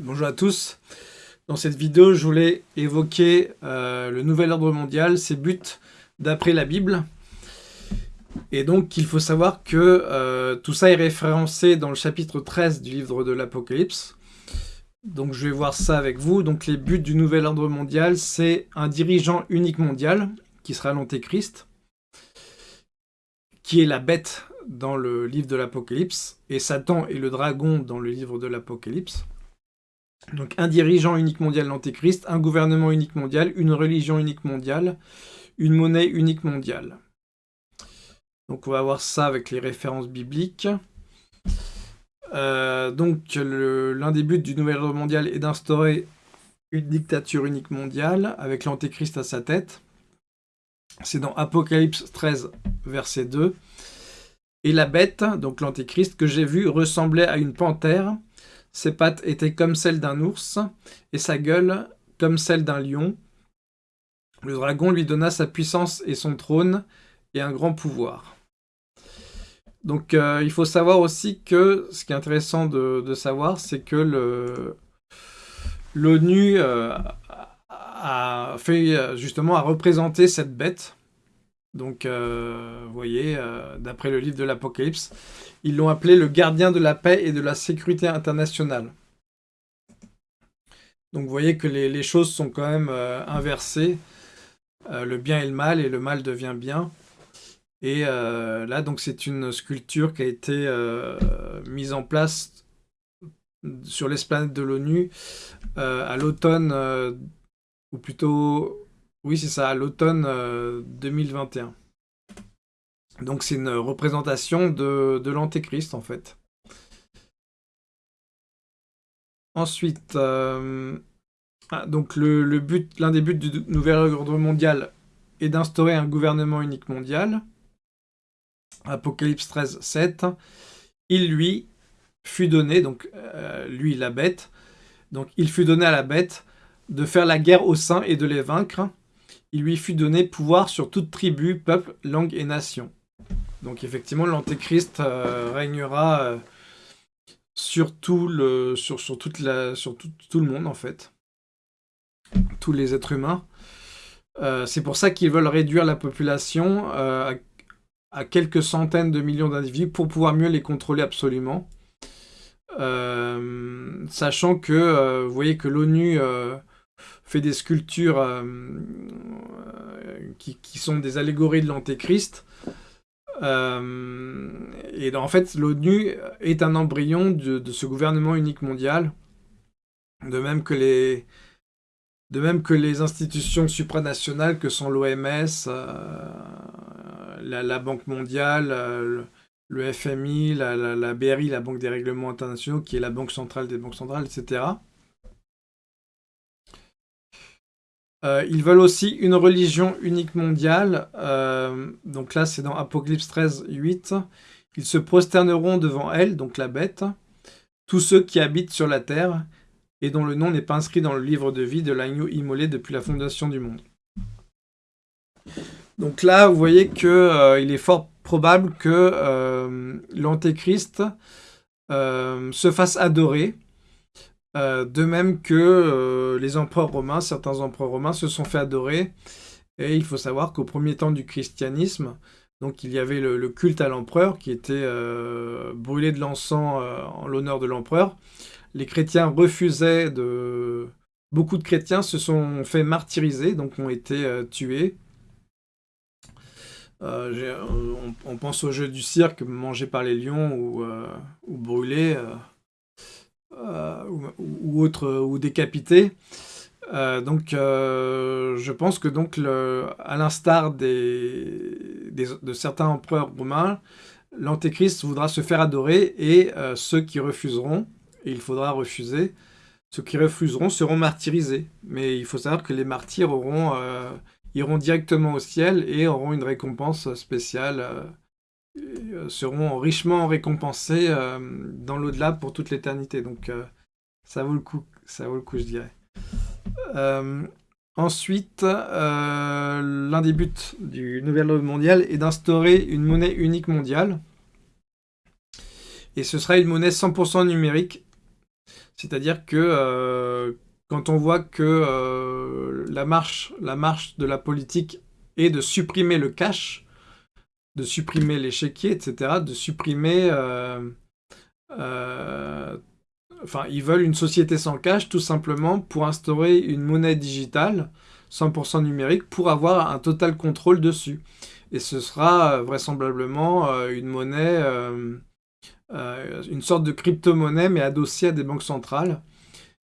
Bonjour à tous. Dans cette vidéo, je voulais évoquer euh, le nouvel ordre mondial, ses buts d'après la Bible. Et donc, il faut savoir que euh, tout ça est référencé dans le chapitre 13 du livre de l'Apocalypse. Donc, je vais voir ça avec vous. Donc, les buts du nouvel ordre mondial, c'est un dirigeant unique mondial, qui sera l'Antéchrist, qui est la bête dans le livre de l'Apocalypse, et Satan est le dragon dans le livre de l'Apocalypse. Donc un dirigeant unique mondial, l'Antéchrist, un gouvernement unique mondial, une religion unique mondiale, une monnaie unique mondiale. Donc on va voir ça avec les références bibliques. Euh, donc l'un des buts du nouvel ordre mondial est d'instaurer une dictature unique mondiale avec l'Antéchrist à sa tête. C'est dans Apocalypse 13, verset 2. Et la bête, donc l'antéchrist, que j'ai vu ressemblait à une panthère. Ses pattes étaient comme celles d'un ours, et sa gueule comme celle d'un lion. Le dragon lui donna sa puissance et son trône, et un grand pouvoir. Donc euh, il faut savoir aussi que, ce qui est intéressant de, savoir, c'est que l'ONU euh, a fait justement à représenter cette bête donc, euh, vous voyez, euh, d'après le livre de l'Apocalypse, ils l'ont appelé le gardien de la paix et de la sécurité internationale. Donc, vous voyez que les, choses sont quand même euh, inversées. le bien et le mal, et le mal devient bien. Et là, donc, c'est une sculpture qui a été mise en place sur l'esplanade de l'ONU à l'automne, ou plutôt oui, c'est ça, à l'automne 2021. Euh, Donc c'est une représentation de, l'Antéchrist, en fait. Ensuite, euh, ah, donc l'un des buts du nouvel ordre mondial est d'instaurer un gouvernement unique mondial. Apocalypse 13, 7. Il lui fut donné, donc euh, lui la bête, donc il fut donné à la bête de faire la guerre aux saints et de les vaincre, il lui fut donné pouvoir sur toute tribu, peuple, langue et nation. Donc effectivement, l'Antéchrist euh, régnera euh, sur, tout le, monde, en fait. Tous les êtres humains. Euh, c'est pour ça qu'ils veulent réduire la population à, à, quelques centaines de millions d'individus pour pouvoir mieux les contrôler absolument. sachant que, vous voyez que l'ONU fait des sculptures euh, euh, qui, sont des allégories de l'Antéchrist. Euh, et en fait, l'ONU est un embryon de, ce gouvernement unique mondial, de même que les, institutions supranationales que sont l'OMS, la, Banque mondiale, le, FMI, la, la, BRI, la Banque des règlements internationaux, qui est la banque centrale des banques centrales, etc. Euh, ils veulent aussi une religion unique mondiale. Euh, donc là, c'est dans Apocalypse 13, 8. Ils se prosterneront devant elle, donc la bête, tous ceux qui habitent sur la terre et dont le nom n'est pas inscrit dans le livre de vie de l'agneau immolé depuis la fondation du monde. Donc là, vous voyez qu'il euh, est fort probable que l'Antéchrist se fasse adorer euh, de même que euh, les empereurs romains, certains empereurs romains se sont fait adorer. Et il faut savoir qu'au premier temps du christianisme, donc il y avait le, culte à l'empereur qui était euh, brûlé de l'encens en l'honneur de l'empereur. Les chrétiens refusaient de... Beaucoup de chrétiens se sont fait martyriser, donc ont été tués. On, pense au jeu du cirque, mangé par les lions ou, ou brûlé. Euh, ou, autre, ou décapité. Euh, donc, euh, je pense que donc, à l'instar des, de certains empereurs romains, l'antéchrist voudra se faire adorer et ceux qui refuseront, et il faudra refuser, ceux qui refuseront seront martyrisés. Mais il faut savoir que les martyrs iront directement au ciel et auront une récompense spéciale euh, seront richement récompensés euh, dans l'au-delà pour toute l'éternité. Donc euh, ça vaut le coup, ça vaut le coup, je dirais. ensuite, l'un des buts du nouvel ordre mondial est d'instaurer une monnaie unique mondiale. Et ce sera une monnaie 100% numérique. C'est-à-dire que quand on voit que la, marche, la marche de la politique est de supprimer le cash, de supprimer les chéquiers, etc., de supprimer... enfin, ils veulent une société sans cash tout simplement pour instaurer une monnaie digitale 100% numérique pour avoir un total contrôle dessus. Et ce sera vraisemblablement une monnaie euh, une sorte de crypto-monnaie, mais adossée à des banques centrales.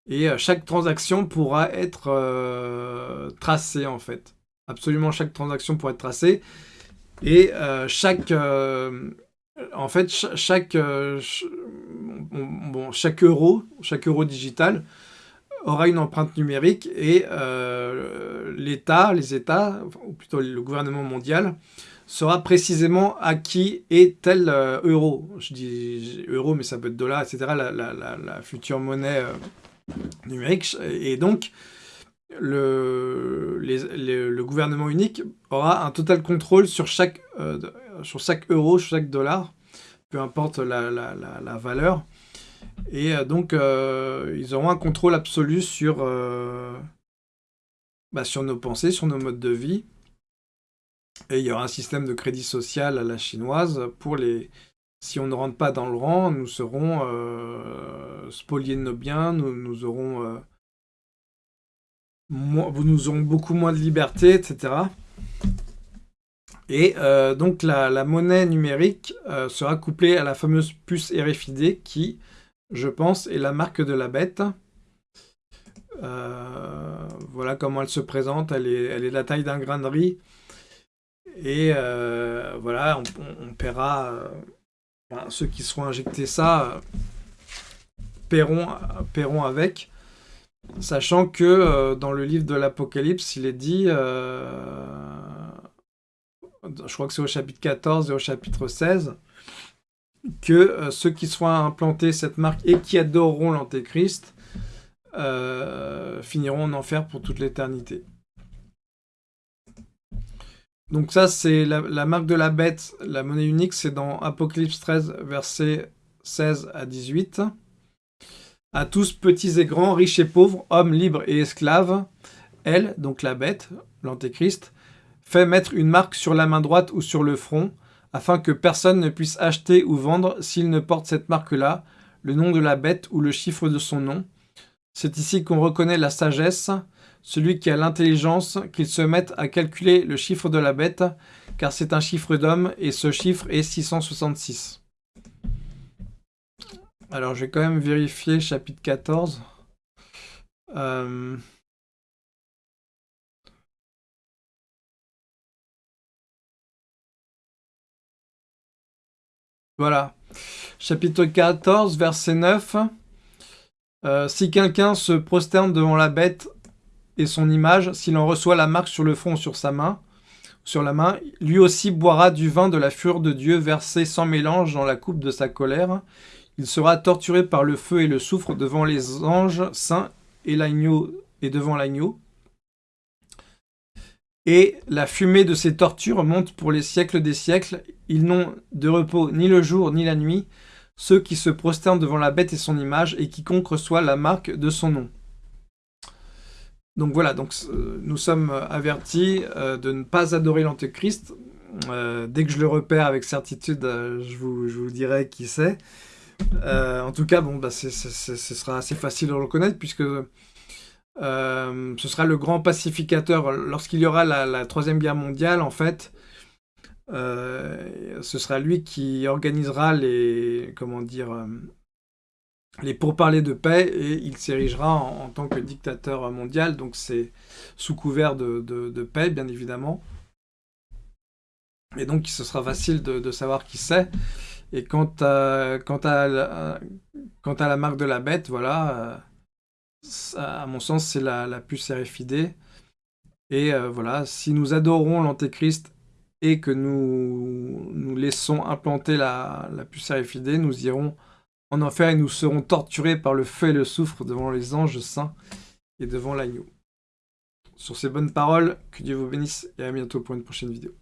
Et euh, chaque transaction pourra être euh, tracée, en fait. Absolument chaque transaction pourra être tracée. Et chaque... en fait, chaque, bon, chaque euro, chaque euro digital aura une empreinte numérique et l'État, les États, ou plutôt le gouvernement mondial, sera précisément à qui est tel euh, euro. Je dis euro, mais ça peut être dollar, etc. La, future monnaie euh, numérique. Et donc, le, le, gouvernement unique aura un total contrôle sur chaque, euh, sur chaque euro, sur chaque dollar, peu importe la, valeur. Et donc, ils auront un contrôle absolu sur, bah, sur nos pensées, sur nos modes de vie. Et il y aura un système de crédit social à la chinoise pour les... Si on ne rentre pas dans le rang, nous serons euh, spoliés de nos biens, nous, nous aurons... Euh, nous aurons beaucoup moins de liberté, etc. Et euh, donc la, monnaie numérique sera couplée à la fameuse puce RFID qui, je pense, est la marque de la bête. voilà comment elle se présente, elle est, elle est de la taille d'un grain de riz. Et euh, voilà, on, paiera, euh, ceux qui seront injectés ça, paieront, paieront avec. Sachant que euh, dans le livre de l'Apocalypse, il est dit, je crois que c'est au chapitre 14 et au chapitre 16, que ceux qui seront implantés cette marque et qui adoreront l'Antéchrist finiront en enfer pour toute l'éternité. Donc ça, c'est la, marque de la bête, la monnaie unique, c'est dans Apocalypse 13, versets 16 à 18. À tous, petits et grands, riches et pauvres, hommes libres et esclaves, elle, donc la bête, l'antéchrist, fait mettre une marque sur la main droite ou sur le front, afin que personne ne puisse acheter ou vendre s'il ne porte cette marque-là, le nom de la bête ou le chiffre de son nom. C'est ici qu'on reconnaît la sagesse, celui qui a l'intelligence, qu'il se mette à calculer le chiffre de la bête, car c'est un chiffre d'homme, et ce chiffre est 666. Alors, je vais quand même vérifier chapitre 14. Euh, voilà. Chapitre 14, verset 9. Euh, si quelqu'un se prosterne devant la bête et son image, s'il en reçoit la marque sur le front sur sa main, sur la main, lui aussi boira du vin de la fureur de Dieu versé sans mélange dans la coupe de sa colère. Il sera torturé par le feu et le soufre devant les anges saints et l'agneau et devant l'agneau. Et la fumée de ces tortures monte pour les siècles des siècles. Ils n'ont de repos ni le jour ni la nuit, ceux qui se prosternent devant la bête et son image, et quiconque reçoit la marque de son nom. Donc voilà, donc, euh, nous sommes avertis euh, de ne pas adorer l'Antéchrist. Euh, dès que je le repère avec certitude, je vous, dirai qui c'est. En tout cas, bon, bah, ce sera assez facile de le reconnaître puisque ce sera le grand pacificateur. Lorsqu'il y aura la, Troisième Guerre mondiale, en fait, ce sera lui qui organisera les, comment dire, les pourparlers de paix et il s'érigera en, tant que dictateur mondial, donc c'est sous couvert de, paix, bien évidemment. Et donc, ce sera facile de, savoir qui c'est. Et quant à, quant, à, la marque de la bête, voilà, à mon sens, c'est la, puce RFID. Et euh, voilà, si nous adorons l'Antéchrist et que nous, nous laissons implanter la, la puce RFID, nous irons en enfer et nous serons torturés par le feu et le soufre devant les anges saints et devant l'agneau. Sur ces bonnes paroles, que Dieu vous bénisse et à bientôt pour une prochaine vidéo.